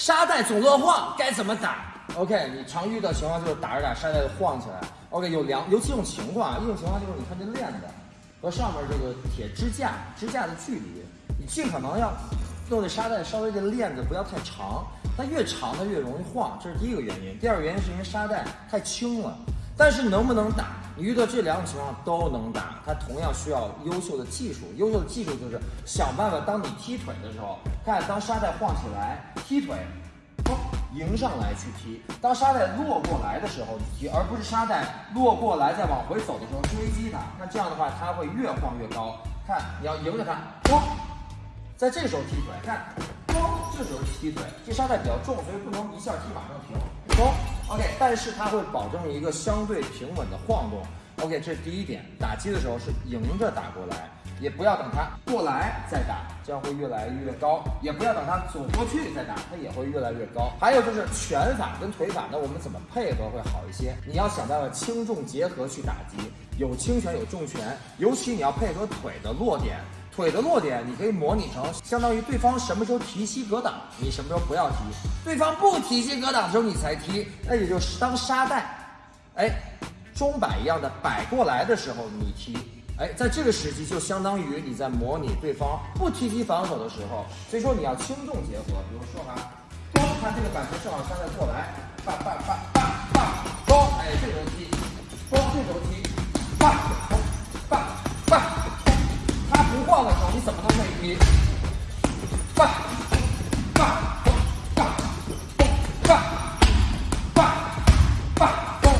沙袋总乱晃，该怎么打？OK，你常遇到情况就是打着打着沙袋就晃起来。OK，有两有几种情况啊，一种情况就是你看这链子和上面这个铁支架支架的距离，你尽可能要弄这沙袋稍微的链子不要太长，它越长它越容易晃，这是第一个原因。第二个原因是因为沙袋太轻了。但是能不能打？你遇到这两种情况都能打，它同样需要优秀的技术。优秀的技术就是想办法，当你踢腿的时候，看当沙袋晃起来，踢腿，哦，迎上来去踢。当沙袋落过来的时候踢，而不是沙袋落过来再往回走的时候追击它。那这样的话，它会越晃越高。看，你要迎着它，哦，在这时候踢腿，看，哦，这时候踢腿。这沙袋比较重，所以不能一下踢马上停。冲。OK，但是它会保证一个相对平稳的晃动。OK，这是第一点。打击的时候是迎着打过来，也不要等它过来再打，这样会越来越高。也不要等它走过去再打，它也会越来越高。还有就是拳法跟腿法，那我们怎么配合会好一些？你要想办法轻重结合去打击，有轻拳有重拳，尤其你要配合腿的落点。腿的落点，你可以模拟成相当于对方什么时候提膝格挡，你什么时候不要提；对方不提膝格挡的时候，你才踢。那也就是当沙袋，哎，钟摆一样的摆过来的时候，你踢。哎，在这个时机就相当于你在模拟对方不提膝防守的时候。所以说你要轻重结合，比如说哈，光看这个板球正好沙袋过来，叭叭叭叭怎么都可以踢，棒棒棒棒棒棒棒！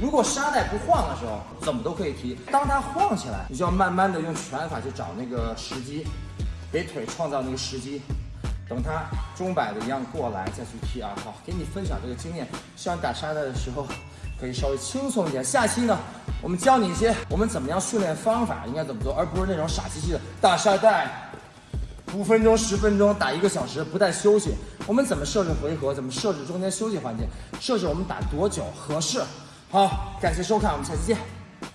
如果沙袋不晃的时候，怎么都可以踢。当它晃起来，你就要慢慢的用拳法去找那个时机，给腿创造那个时机。等它钟摆的一样过来再去踢啊！好，给你分享这个经验，希望打沙袋的时候可以稍微轻松一点。下期呢？我们教你一些我们怎么样训练方法，应该怎么做，而不是那种傻兮兮的打沙袋，五分钟、十分钟打一个小时不带休息。我们怎么设置回合？怎么设置中间休息环节？设置我们打多久合适？好，感谢收看，我们下期见。